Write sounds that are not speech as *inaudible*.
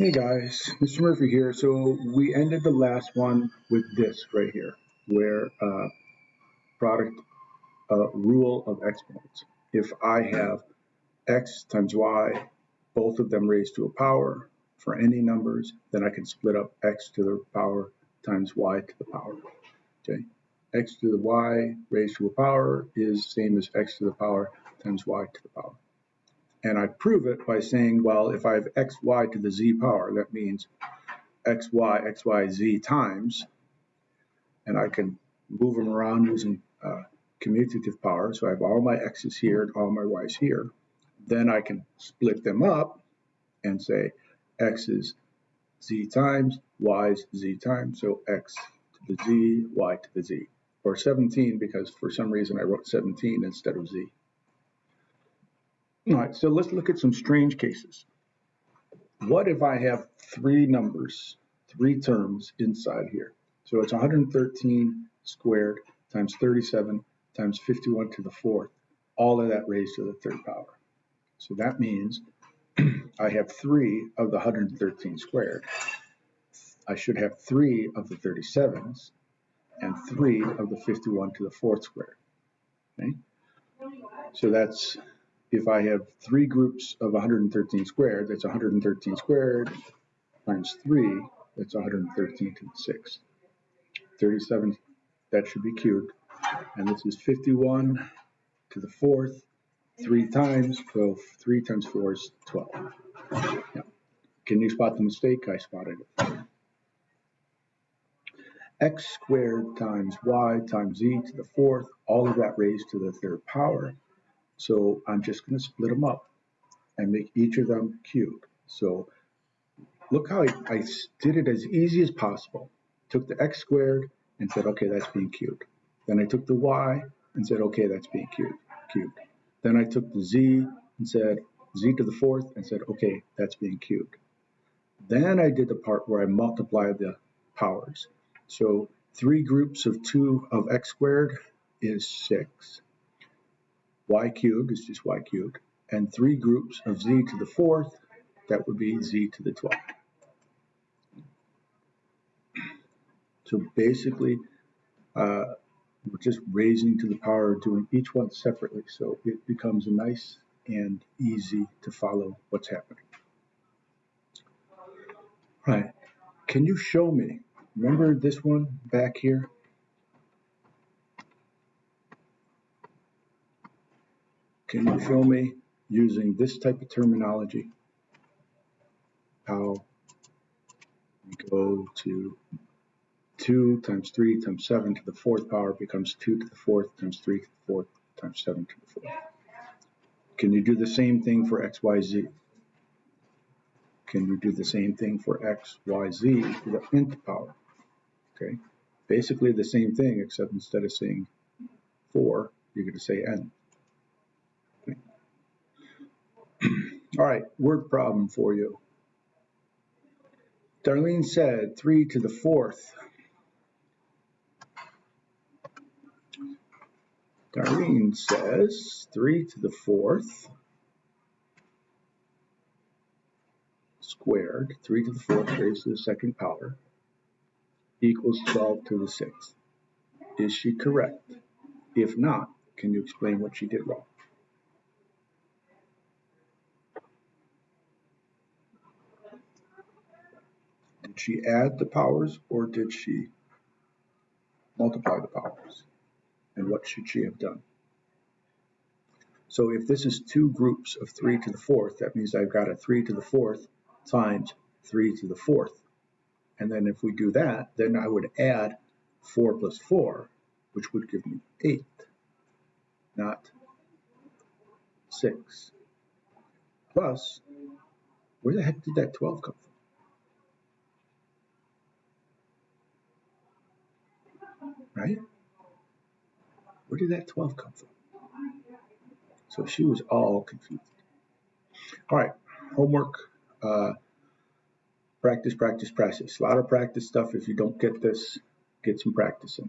Hey guys, Mr. Murphy here. So we ended the last one with this right here, where uh, product uh, rule of exponents. If I have x times y, both of them raised to a power for any numbers, then I can split up x to the power times y to the power. Okay, x to the y raised to a power is same as x to the power times y to the power. And I prove it by saying, well, if I have xy to the z power, that means xy, xy, z times, and I can move them around using uh, commutative power. So I have all my x's here and all my y's here. Then I can split them up and say x is z times, y is z times. So x to the z, y to the z. Or 17 because for some reason I wrote 17 instead of z. Hmm. All right, so let's look at some strange cases. What if I have three numbers, three terms inside here? So it's 113 squared times 37 times 51 to the fourth, all of that raised to the third power. So that means *clears throat* I have three of the 113 squared. I should have three of the 37s and three of the 51 to the fourth squared. Okay? So that's if I have three groups of 113 squared, that's 113 squared times 3, that's 113 to the 6th. 37, that should be cubed. And this is 51 to the 4th, 3 times, so 3 times 4 is 12. Yeah. Can you spot the mistake? I spotted it. x squared times y times z to the 4th, all of that raised to the third power so I'm just going to split them up and make each of them cubed. So look how I, I did it as easy as possible. Took the x squared and said, okay, that's being cubed. Then I took the y and said, okay, that's being cubed. cubed. Then I took the z and said, z to the fourth and said, okay, that's being cubed. Then I did the part where I multiplied the powers. So three groups of two of x squared is six y cubed is just y cubed, and three groups of z to the fourth, that would be z to the 12th. So basically, uh, we're just raising to the power of doing each one separately, so it becomes nice and easy to follow what's happening. All right, can you show me, remember this one back here? Can you show me using this type of terminology how we go to 2 times 3 times 7 to the fourth power becomes 2 to the fourth times 3 to the fourth times 7 to the fourth. Can you do the same thing for x, y, z? Can you do the same thing for x, y, z to the nth power? Okay, basically the same thing except instead of saying 4, you're going to say n. All right, word problem for you. Darlene said 3 to the fourth. Darlene says 3 to the fourth squared, 3 to the fourth raised to the second power, equals 12 to the sixth. Is she correct? If not, can you explain what she did wrong? Did she add the powers or did she multiply the powers? And what should she have done? So if this is two groups of 3 to the fourth, that means I've got a 3 to the fourth times 3 to the fourth. And then if we do that, then I would add 4 plus 4, which would give me 8, not 6. Plus, where the heck did that 12 come from? Right? Where did that 12 come from? So she was all confused. All right, homework, uh, practice, practice, practice. A lot of practice stuff. If you don't get this, get some practice in.